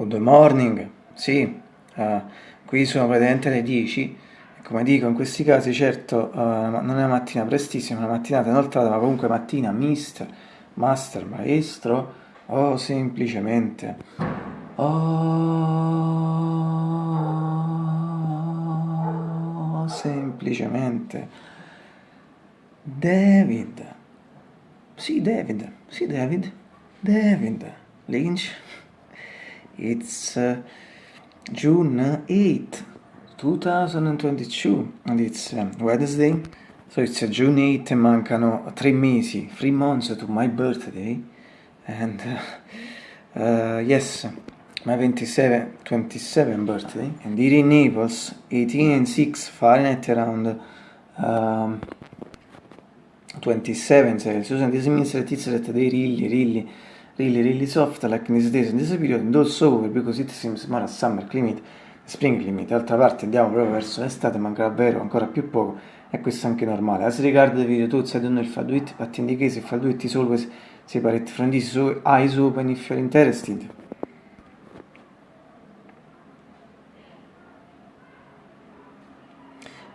Good morning, sì, uh, qui sono praticamente le 10 come dico in questi casi certo uh, non è una mattina prestissima, è una mattinata inoltrata ma comunque mattina mister, master, maestro o semplicemente. Oh, semplicemente. David. Sì David, sì David. David Lynch It's uh, June 8, 2022 and it's uh, Wednesday. So it's uh, June 8 e mancano tre mesi, three months to my birthday. And uh, uh, yes, my 27, 27 birthday. And here in Naples, 18 and 6 Fahrenheit around um, 27 Celsius. And this means that it's that they really, really really really soft like in days in this period and also over because it seems more a summer climate spring climate. D'altra parte andiamo proprio verso l'estate manca davvero ancora più poco e questo è anche normale. As regard the video tools I don't know if I do it but in the case if I do it is always separate from this so eyes open if you're interested.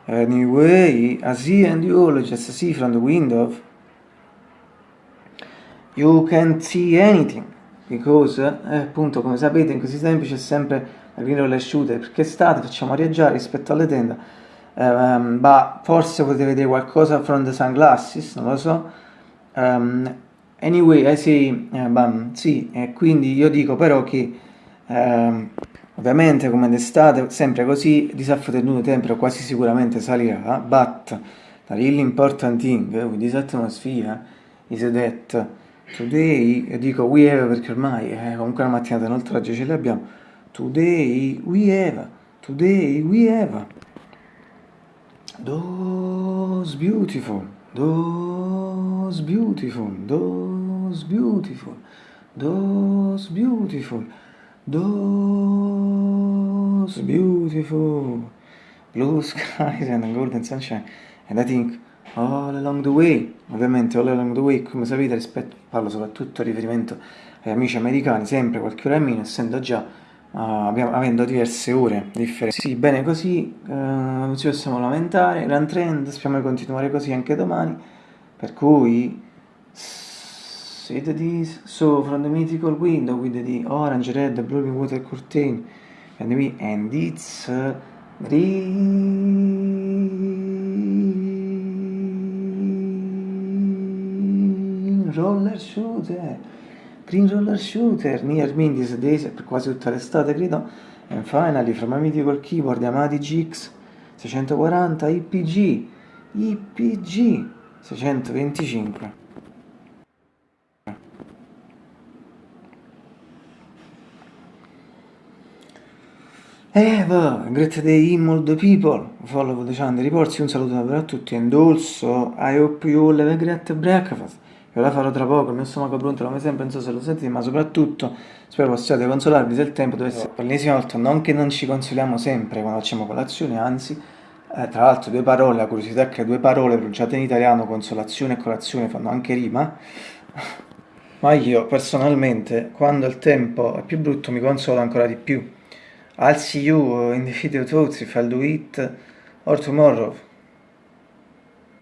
Anyway, I see and you all just see from the window you can't see anything because eh, appunto come sapete in questi tempi c'è sempre la roller shooter perché estate facciamo arieggiare rispetto alle tende. Um, ma forse potete vedere qualcosa from the sunglasses non lo so. Um, anyway I say uh, bam, sì e quindi io dico però che um, ovviamente come d'estate sempre così di tenuto temperature quasi sicuramente salirà but the really important thing with this atmosphere is that Today, dico we have perché ormai eh, comunque la mattinata inoltre oggi ce l'abbiamo. Today we have, today we have. Those beautiful, those beautiful, those beautiful, those beautiful, those beautiful blue skies and golden sunshine. And I think All Along the Way, ovviamente All Along the Way, come sapete, rispetto, parlo soprattutto a riferimento agli amici americani, sempre qualche ora in meno, essendo già, uh, abbiamo, avendo diverse ore differenti. Sì, bene così, uh, non ci possiamo lamentare, gran trend, speriamo di continuare così anche domani, per cui... The this, so from the mythical window with the orange, red, blue water curtain, and, we, and it's uh, roller shooter. Green roller shooter. Near me days per quasi tutta l'estate credo. And finally from a mythical keyboard Yamaha GX 640 IPG IPG 625 Eva, great day in all the people, follow the channel reports, un saluto davvero a tutti and also I hope you all have a great breakfast io la farò tra poco, il mio stomaco pronto come sempre, non so se lo sentite, ma soprattutto spero possiate consolarvi se il tempo dovesse... Per l'ennesima volta, non che non ci consoliamo sempre quando facciamo colazione, anzi, eh, tra l'altro due parole, la curiosità è che due parole pronunciate in italiano, consolazione e colazione, fanno anche rima, ma io personalmente, quando il tempo è più brutto, mi consolo ancora di più. I'll see you in the video talks if I'll do it or tomorrow.